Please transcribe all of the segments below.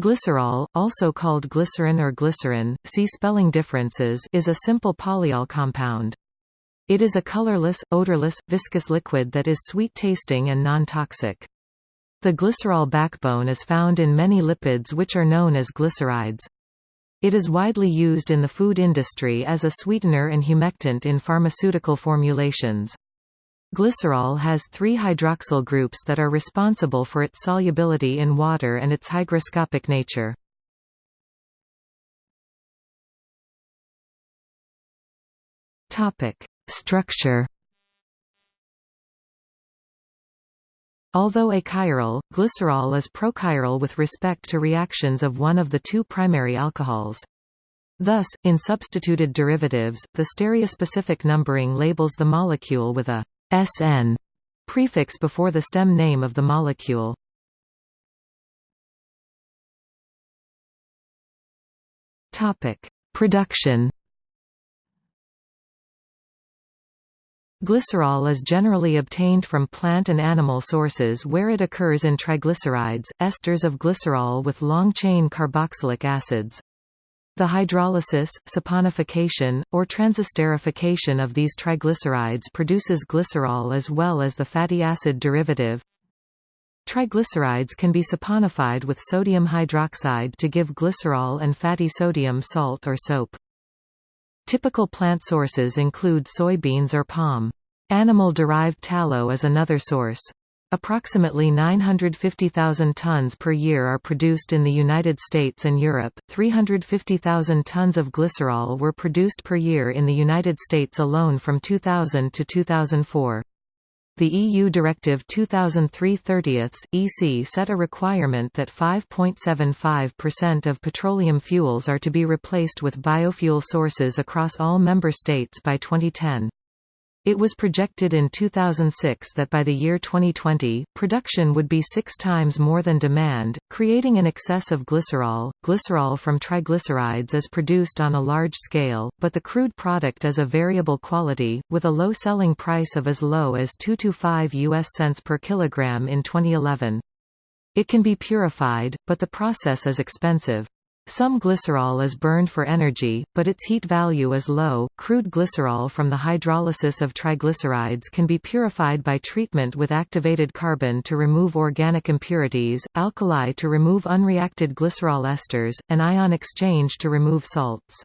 Glycerol, also called glycerin or glycerin, see spelling differences is a simple polyol compound. It is a colorless, odorless, viscous liquid that is sweet-tasting and non-toxic. The glycerol backbone is found in many lipids which are known as glycerides. It is widely used in the food industry as a sweetener and humectant in pharmaceutical formulations. Glycerol has three hydroxyl groups that are responsible for its solubility in water and its hygroscopic nature. Structure Although achiral, glycerol is prochiral with respect to reactions of one of the two primary alcohols. Thus, in substituted derivatives, the stereospecific numbering labels the molecule with a SN prefix before the stem name of the molecule. Topic: Production. Glycerol is generally obtained from plant and animal sources where it occurs in triglycerides, esters of glycerol with long-chain carboxylic acids. The hydrolysis, saponification, or transesterification of these triglycerides produces glycerol as well as the fatty acid derivative. Triglycerides can be saponified with sodium hydroxide to give glycerol and fatty sodium salt or soap. Typical plant sources include soybeans or palm. Animal-derived tallow is another source. Approximately 950,000 tons per year are produced in the United States and Europe. 350,000 tons of glycerol were produced per year in the United States alone from 2000 to 2004. The EU Directive 2003-30 EC set a requirement that 5.75% of petroleum fuels are to be replaced with biofuel sources across all member states by 2010. It was projected in 2006 that by the year 2020, production would be six times more than demand, creating an excess of glycerol. Glycerol from triglycerides is produced on a large scale, but the crude product is a variable quality, with a low selling price of as low as 225 US cents per kilogram in 2011. It can be purified, but the process is expensive. Some glycerol is burned for energy, but its heat value is low. Crude glycerol from the hydrolysis of triglycerides can be purified by treatment with activated carbon to remove organic impurities, alkali to remove unreacted glycerol esters, and ion exchange to remove salts.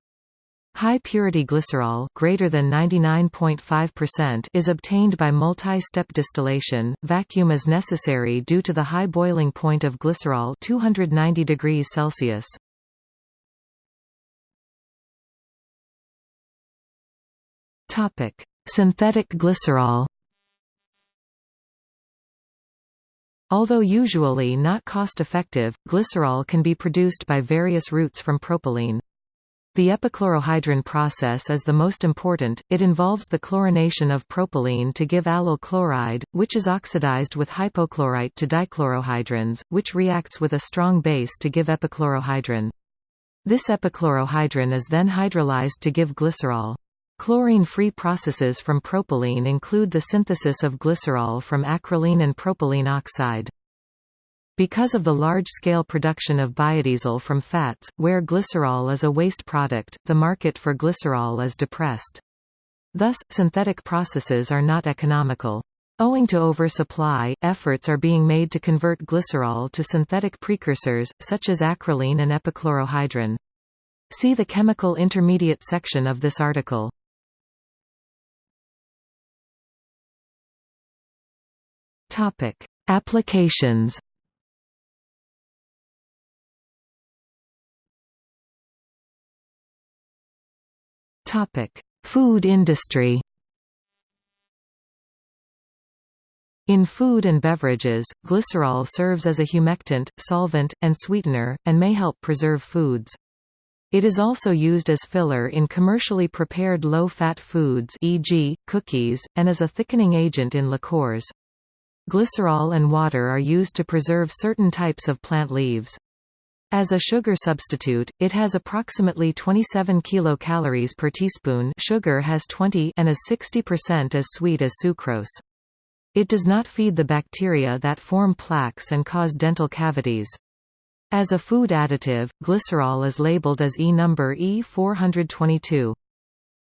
High-purity glycerol greater than 99.5% is obtained by multi-step distillation. Vacuum is necessary due to the high boiling point of glycerol 290 degrees Celsius. Topic: Synthetic glycerol. Although usually not cost-effective, glycerol can be produced by various routes from propylene. The epichlorohydrin process is the most important, it involves the chlorination of propylene to give allyl chloride, which is oxidized with hypochlorite to dichlorohydrins, which reacts with a strong base to give epichlorohydrin. This epichlorohydrin is then hydrolyzed to give glycerol. Chlorine-free processes from propylene include the synthesis of glycerol from acrolein and propylene oxide. Because of the large-scale production of biodiesel from fats, where glycerol is a waste product, the market for glycerol is depressed. Thus, synthetic processes are not economical. Owing to oversupply, efforts are being made to convert glycerol to synthetic precursors, such as acrolein and epichlorohydrin. See the chemical intermediate section of this article. Topic: Applications. Topic: Food industry. In food and beverages, glycerol serves as a humectant, solvent, and sweetener, and may help preserve foods. It is also used as filler in commercially prepared low-fat foods e.g., cookies, and as a thickening agent in liqueurs. Glycerol and water are used to preserve certain types of plant leaves. As a sugar substitute, it has approximately 27 kilocalories per teaspoon sugar has 20 and is 60% as sweet as sucrose. It does not feed the bacteria that form plaques and cause dental cavities. As a food additive, glycerol is labeled as E number E422.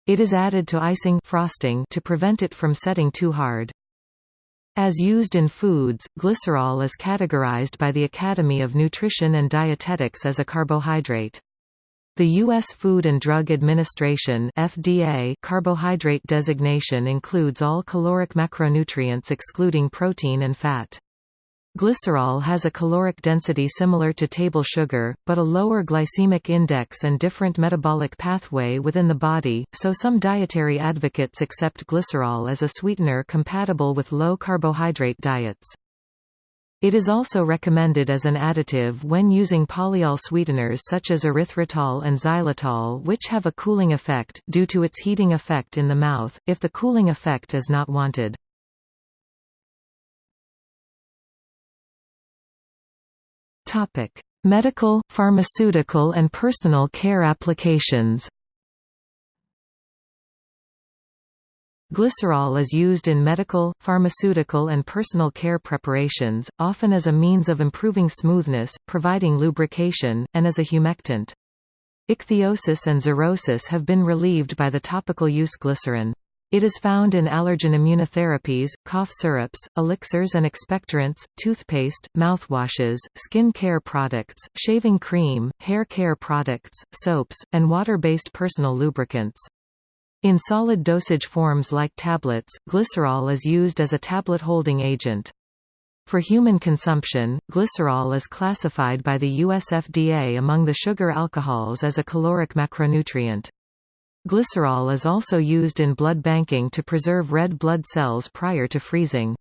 It is added to icing frosting to prevent it from setting too hard. As used in foods, glycerol is categorized by the Academy of Nutrition and Dietetics as a carbohydrate. The U.S. Food and Drug Administration FDA carbohydrate designation includes all caloric macronutrients excluding protein and fat. Glycerol has a caloric density similar to table sugar, but a lower glycemic index and different metabolic pathway within the body, so some dietary advocates accept glycerol as a sweetener compatible with low-carbohydrate diets. It is also recommended as an additive when using polyol sweeteners such as erythritol and xylitol which have a cooling effect, due to its heating effect in the mouth, if the cooling effect is not wanted. Topic: Medical, pharmaceutical and personal care applications. Glycerol is used in medical, pharmaceutical and personal care preparations, often as a means of improving smoothness, providing lubrication, and as a humectant. Ichthyosis and xerosis have been relieved by the topical use glycerin. It is found in allergen immunotherapies, cough syrups, elixirs and expectorants, toothpaste, mouthwashes, skin care products, shaving cream, hair care products, soaps, and water-based personal lubricants. In solid dosage forms like tablets, glycerol is used as a tablet holding agent. For human consumption, glycerol is classified by the US FDA among the sugar alcohols as a caloric macronutrient. Glycerol is also used in blood banking to preserve red blood cells prior to freezing.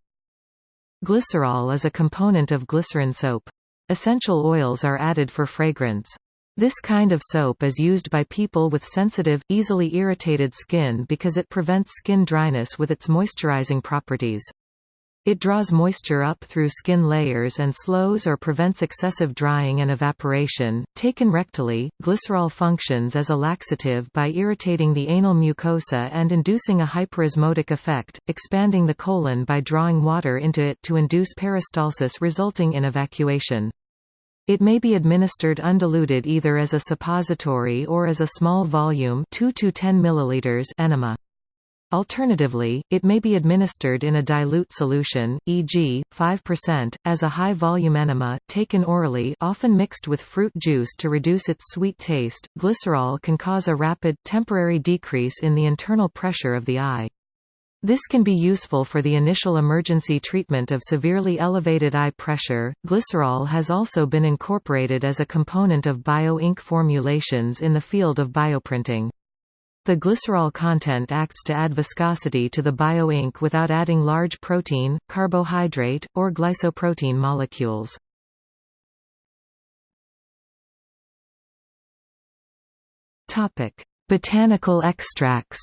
Glycerol is a component of glycerin soap. Essential oils are added for fragrance. This kind of soap is used by people with sensitive, easily irritated skin because it prevents skin dryness with its moisturizing properties. It draws moisture up through skin layers and slows or prevents excessive drying and evaporation. Taken rectally, glycerol functions as a laxative by irritating the anal mucosa and inducing a hyperosmotic effect, expanding the colon by drawing water into it to induce peristalsis resulting in evacuation. It may be administered undiluted either as a suppository or as a small volume 2 to 10 milliliters enema. Alternatively, it may be administered in a dilute solution, e.g., 5%, as a high-volume enema, taken orally often mixed with fruit juice to reduce its sweet taste. Glycerol can cause a rapid, temporary decrease in the internal pressure of the eye. This can be useful for the initial emergency treatment of severely elevated eye pressure. Glycerol has also been incorporated as a component of bio-ink formulations in the field of bioprinting. The glycerol content acts to add viscosity to the bioink without adding large protein, carbohydrate, or glycoprotein molecules. Botanical extracts.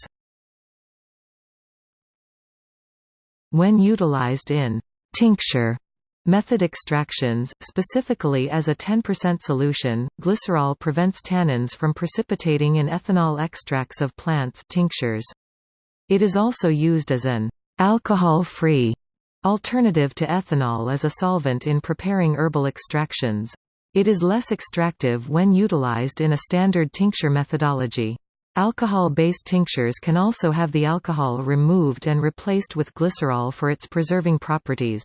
When utilized in tincture Method extractions, specifically as a 10% solution, glycerol prevents tannins from precipitating in ethanol extracts of plants tinctures. It is also used as an alcohol-free alternative to ethanol as a solvent in preparing herbal extractions. It is less extractive when utilized in a standard tincture methodology. Alcohol-based tinctures can also have the alcohol removed and replaced with glycerol for its preserving properties.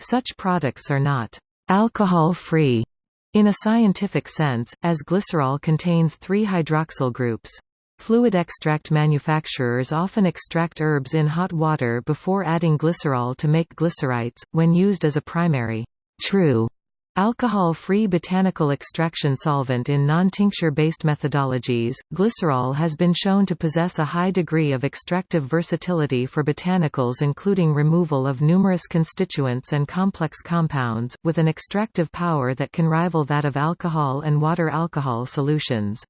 Such products are not alcohol-free in a scientific sense, as glycerol contains three hydroxyl groups. Fluid extract manufacturers often extract herbs in hot water before adding glycerol to make glycerites, when used as a primary true Alcohol-free botanical extraction solvent in non-tincture-based methodologies, glycerol has been shown to possess a high degree of extractive versatility for botanicals including removal of numerous constituents and complex compounds, with an extractive power that can rival that of alcohol and water alcohol solutions.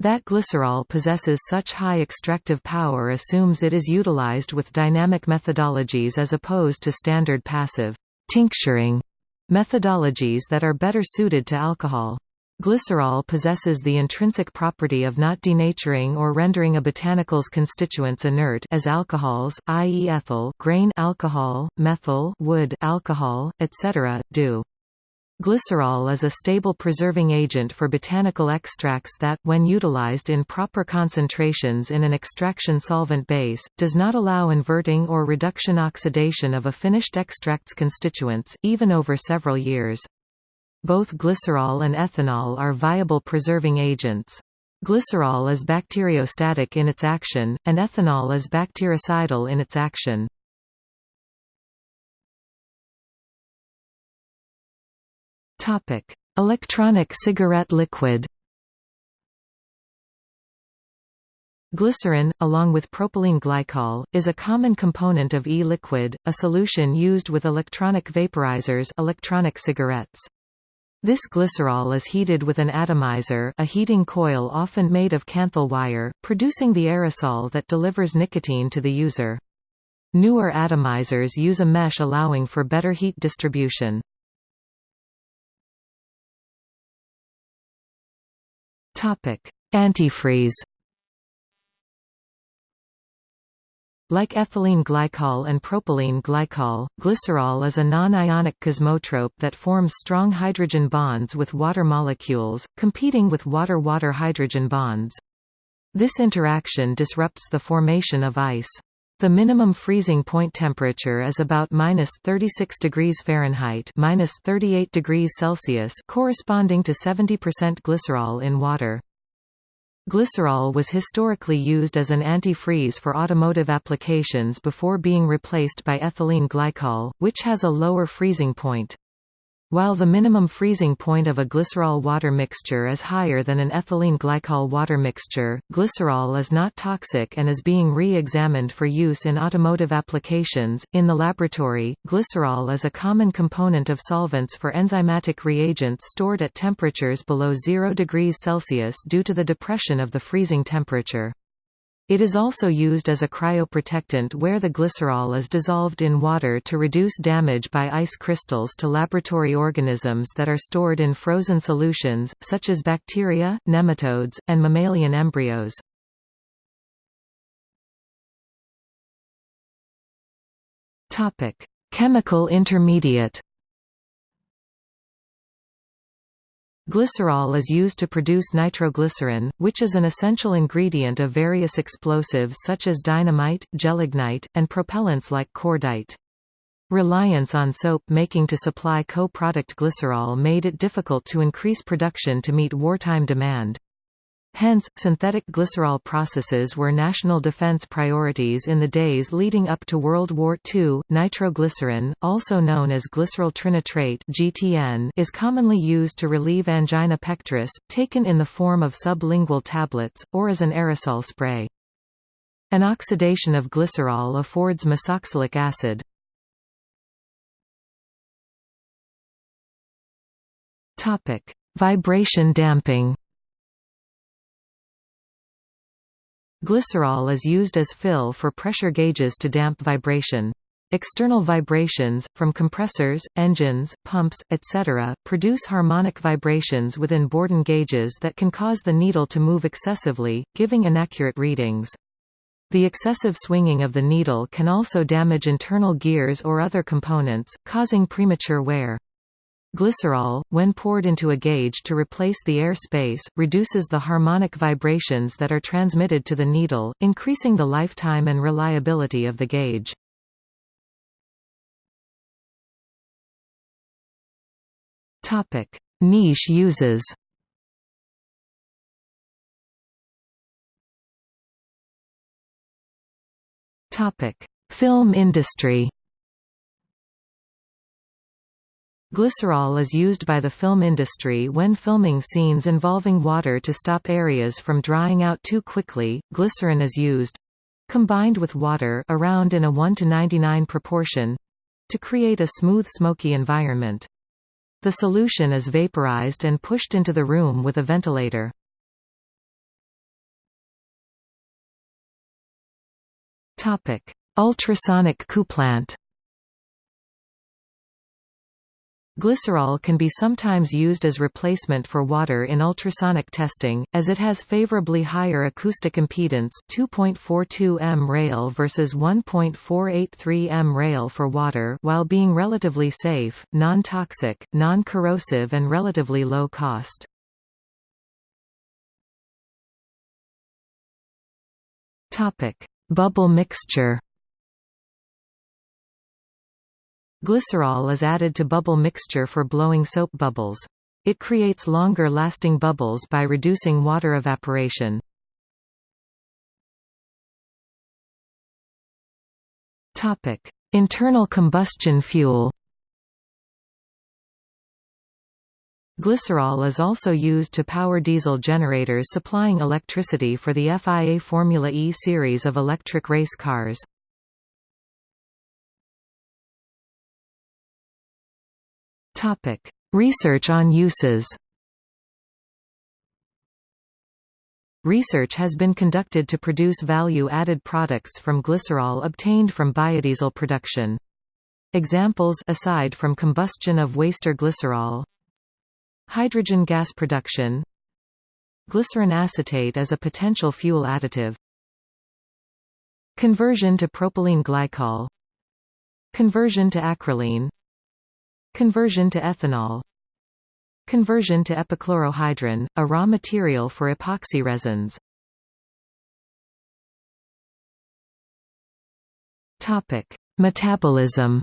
That glycerol possesses such high extractive power assumes it is utilized with dynamic methodologies as opposed to standard passive tincturing Methodologies that are better suited to alcohol. Glycerol possesses the intrinsic property of not denaturing or rendering a botanical's constituents inert as alcohols, i.e. ethyl grain alcohol, methyl wood alcohol, etc., do. Glycerol is a stable preserving agent for botanical extracts that, when utilized in proper concentrations in an extraction solvent base, does not allow inverting or reduction oxidation of a finished extract's constituents, even over several years. Both glycerol and ethanol are viable preserving agents. Glycerol is bacteriostatic in its action, and ethanol is bactericidal in its action. Topic: Electronic cigarette liquid. Glycerin, along with propylene glycol, is a common component of e-liquid, a solution used with electronic vaporizers electronic cigarettes. This glycerol is heated with an atomizer a heating coil often made of kanthal wire, producing the aerosol that delivers nicotine to the user. Newer atomizers use a mesh allowing for better heat distribution. Topic: Antifreeze. Like ethylene glycol and propylene glycol, glycerol is a non-ionic kosmotrope that forms strong hydrogen bonds with water molecules, competing with water-water hydrogen bonds. This interaction disrupts the formation of ice. The minimum freezing point temperature is about minus 36 degrees Fahrenheit, minus 38 degrees Celsius, corresponding to 70% glycerol in water. Glycerol was historically used as an antifreeze for automotive applications before being replaced by ethylene glycol, which has a lower freezing point. While the minimum freezing point of a glycerol water mixture is higher than an ethylene glycol water mixture, glycerol is not toxic and is being re-examined for use in automotive applications. In the laboratory, glycerol is a common component of solvents for enzymatic reagents stored at temperatures below 0 degrees Celsius due to the depression of the freezing temperature. It is also used as a cryoprotectant where the glycerol is dissolved in water to reduce damage by ice crystals to laboratory organisms that are stored in frozen solutions, such as bacteria, nematodes, and mammalian embryos. Chemical intermediate Glycerol is used to produce nitroglycerin, which is an essential ingredient of various explosives such as dynamite, gelignite, and propellants like cordite. Reliance on soap making to supply co-product glycerol made it difficult to increase production to meet wartime demand. Hence, synthetic glycerol processes were national defense priorities in the days leading up to World War II. Nitroglycerin, also known as glycerol trinitrate (GTN), is commonly used to relieve angina pectoris, taken in the form of sublingual tablets or as an aerosol spray. An oxidation of glycerol affords mesoxalic acid. Topic: Vibration damping. Glycerol is used as fill for pressure gauges to damp vibration. External vibrations, from compressors, engines, pumps, etc., produce harmonic vibrations within Bourdon gauges that can cause the needle to move excessively, giving inaccurate readings. The excessive swinging of the needle can also damage internal gears or other components, causing premature wear. Glycerol, when poured into a gauge to replace the air space, reduces the harmonic vibrations that are transmitted to the needle, increasing the lifetime and reliability of the gauge. Topic: Niche uses. Topic: Film industry Glycerol is used by the film industry when filming scenes involving water to stop areas from drying out too quickly. Glycerin is used combined with water around in a 1 to 99 proportion to create a smooth smoky environment. The solution is vaporized and pushed into the room with a ventilator. Ultrasonic couplant Glycerol can be sometimes used as replacement for water in ultrasonic testing, as it has favorably higher acoustic impedance 2.42 MRayl versus 1.483 MRayl for water while being relatively safe, non-toxic, non-corrosive and relatively low cost. Bubble mixture Glycerol is added to bubble mixture for blowing soap bubbles. It creates longer-lasting bubbles by reducing water evaporation. Topic: Internal combustion fuel. Glycerol is also used to power diesel generators supplying electricity for the FIA Formula E series of electric race cars. Topic: Research on uses. Research has been conducted to produce value-added products from glycerol obtained from biodiesel production. Examples aside from combustion of waste or glycerol. Hydrogen gas production. Glycerin acetate as a potential fuel additive. Conversion to propylene glycol. Conversion to acrolein Conversion to ethanol. Conversion to epichlorohydrin, a raw material for epoxy resins. Metabolism.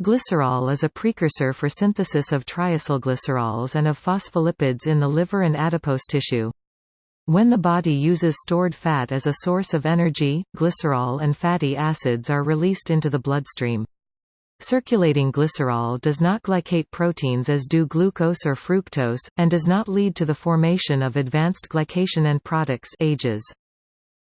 Glycerol is a precursor for synthesis of triacylglycerols and of phospholipids in the liver and adipose tissue. When the body uses stored fat as a source of energy, glycerol and fatty acids are released into the bloodstream. Circulating glycerol does not glycate proteins as do glucose or fructose, and does not lead to the formation of advanced glycation end products AGEs.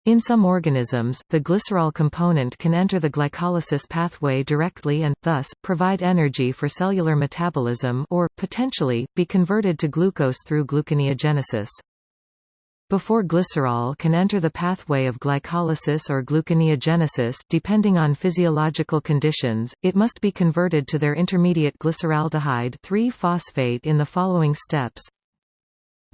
In some organisms, the glycerol component can enter the glycolysis pathway directly and, thus, provide energy for cellular metabolism or, potentially, be converted to glucose through gluconeogenesis. Before glycerol can enter the pathway of glycolysis or gluconeogenesis depending on physiological conditions, it must be converted to their intermediate glyceraldehyde 3-phosphate in the following steps.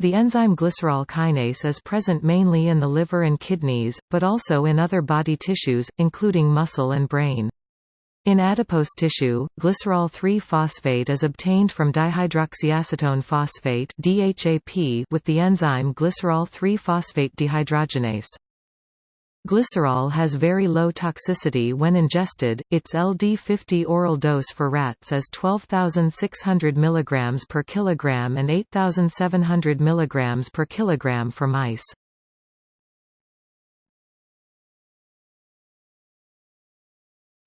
The enzyme glycerol kinase is present mainly in the liver and kidneys, but also in other body tissues, including muscle and brain. In adipose tissue, glycerol 3-phosphate is obtained from dihydroxyacetone phosphate (DHAP) with the enzyme glycerol 3-phosphate dehydrogenase. Glycerol has very low toxicity when ingested. Its LD50 oral dose for rats is 12,600 mg per kilogram and 8,700 mg per kilogram for mice.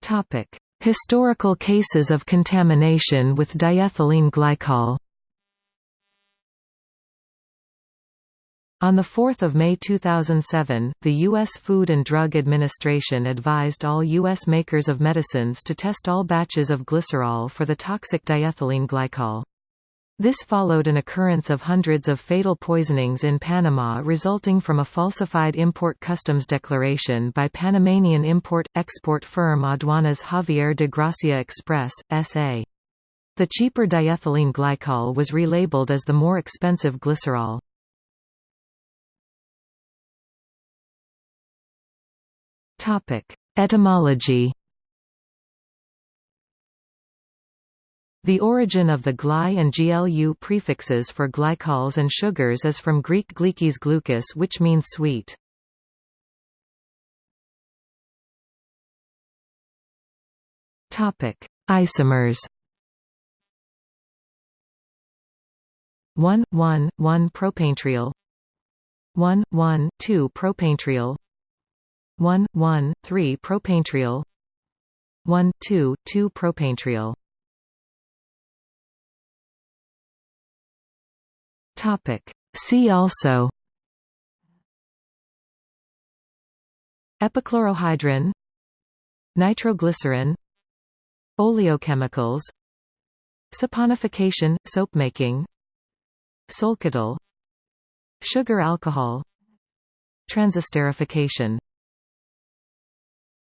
Topic: Historical cases of contamination with diethylene glycol On 4 May 2007, the U.S. Food and Drug Administration advised all U.S. makers of medicines to test all batches of glycerol for the toxic diethylene glycol. This followed an occurrence of hundreds of fatal poisonings in Panama resulting from a falsified import customs declaration by Panamanian import-export firm Aduanas Javier de Gracia Express, S.A. The cheaper diethylene glycol was relabeled as the more expensive glycerol. Etymology The origin of the gly and glu prefixes for glycols and sugars is from Greek glykes glucose which means sweet. Topic: Isomers. 1, 1, 1 propanetriol 1, 1, 2 propanetriol 1, 1, 3 propanetriol 1, 2, 2 propanetriol Topic. See also. Epichlorohydrin. Nitroglycerin. Oleochemicals. Saponification, soapmaking Solketal Sugar alcohol. Transesterification